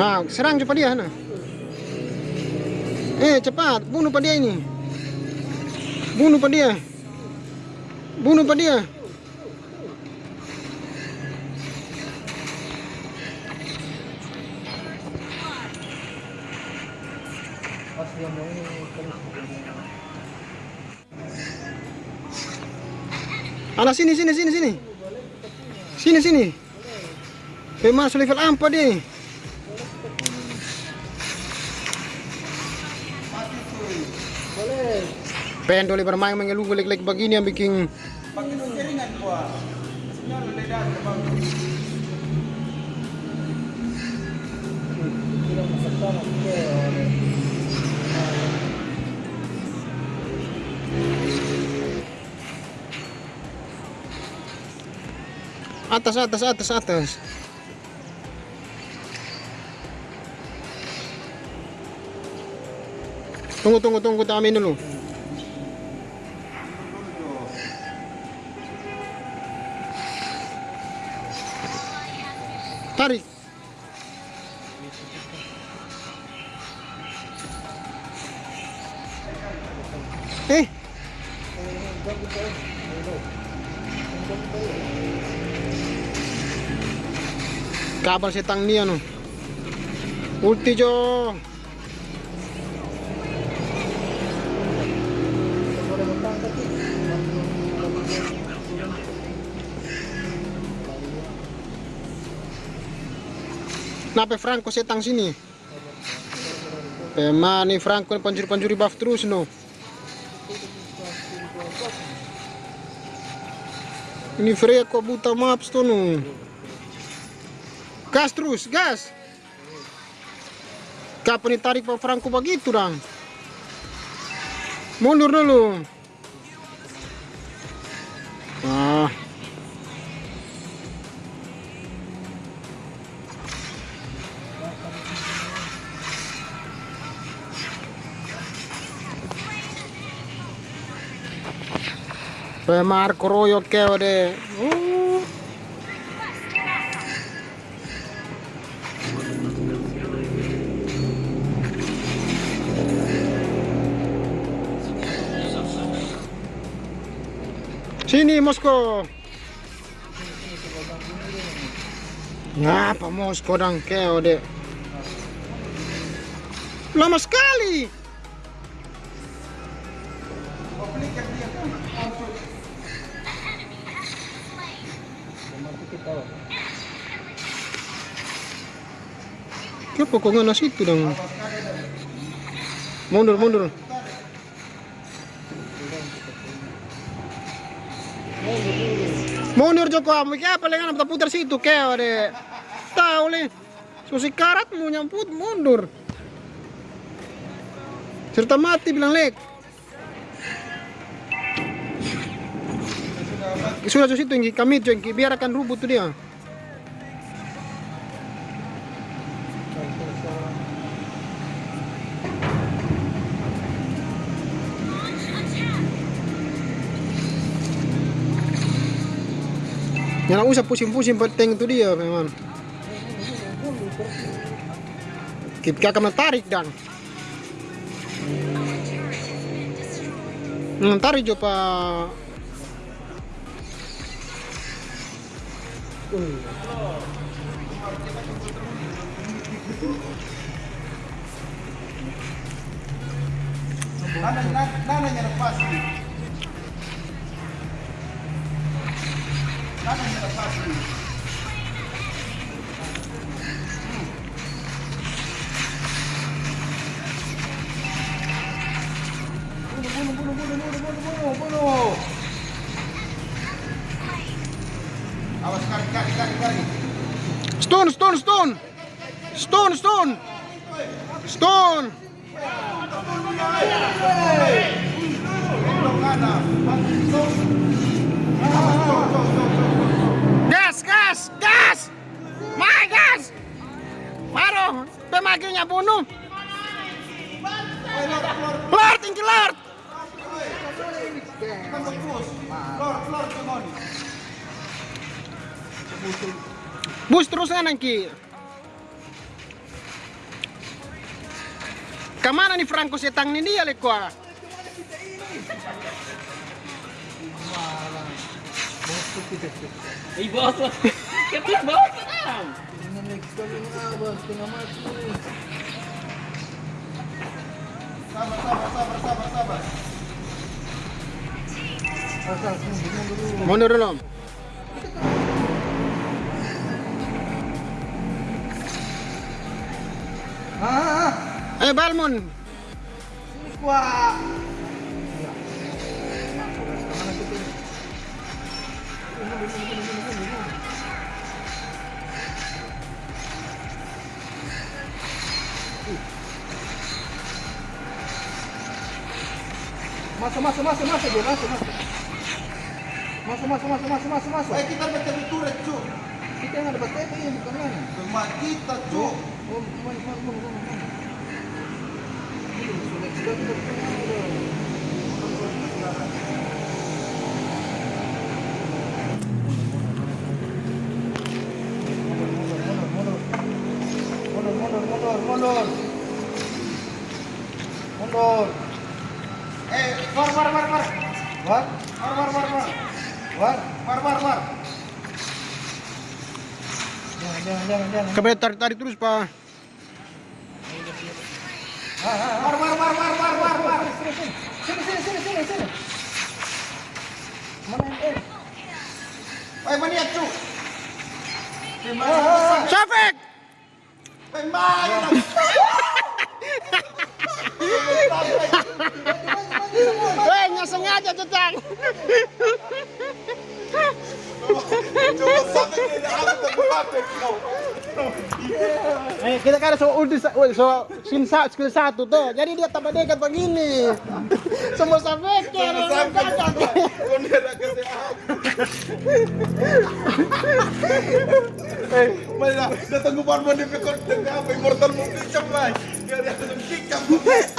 Nah, serang cepat dia, nah. Eh, cepat, bunuh pak dia ini. Bunuh pak dia. Bunuh pak dia. Alah sini sini sini sini. Sini sini. Masuk level 4 dia. Pengen boleh bermain mengeluh lek-lek begini yang bikin atas atas atas atas. Tunggu tunggu tunggu tamin dulu. Tarik. Eh. Kabar setang ni ano. Ulti jo. Nape Franco setang sini? Pema nih Franco panjuri-panjuri buff terus no. Ini Freya kok buta maps tuh no. Gas terus, gas. Kapan ditarik Pak Franco begitu dong? Mundur dulu. Ah. Pe Marco Royo keo de. Uh. Sini Moskow. Ngapa Moskow dang keo? Lama sekali. Kenapa kok nggak nasi itu dong? Mundur, mundur. Mundur Joko, mau apa lengan apa putar situ keo deh. Tahu le. Susi karat mau nyamput mundur. Serta mati bilang lek. Sudah sudah situ yang kami yang biarkan rubut tuh dia. Jangan usah pusing-pusing penting itu dia memang. Kita akan tarik dan. Hmm, tarik coba. Nana, nana, nananya lepas nih. Nananya lepas nih. Bunuh, bunuh, bunuh, bunuh, bunuh, Stone, stone, stone. Stone, stone. Stone. Gas, gas, gas. Mai gas. Maro, pemaginya bunuh. Lord, tinggi bagus. Bus terus kanan ki. Ke mana nih Franco setang nih dia lekwa? Eh bos, kita bos. Sabar, sabar, sabar, sabar, sabar. Mundur dulu. Ah, Eh Balmon, kuat. Masuk, masuk, masuk, masuk, dia masuk, masuk. Masuk, masuk, masuk, masuk, masuk, masuk. Eh, kita turret, cuk. Kita ada baca ini, bukan mana? Rumah kita, cuk. Mundur, mundur. Eh, war, war. War? War, war, war, war. War, war, war, war. Jangan, jangan, jangan, jangan. kembali tarik tarik terus pak. War, war, war, war, war, war, war. Sini, sini, sini, sini, sini. Mana eh? Mana? Safik, Eh, mana? eh nggak sengaja cetang. Eh kita kan so ulti so sin sa skill satu tuh, jadi dia tambah dekat begini. Semua Sampai kesehatan. Eh, mana dah tunggu baru mau dipikul dengan apa immortal mungkin cepat. Dia ada tunggu kick.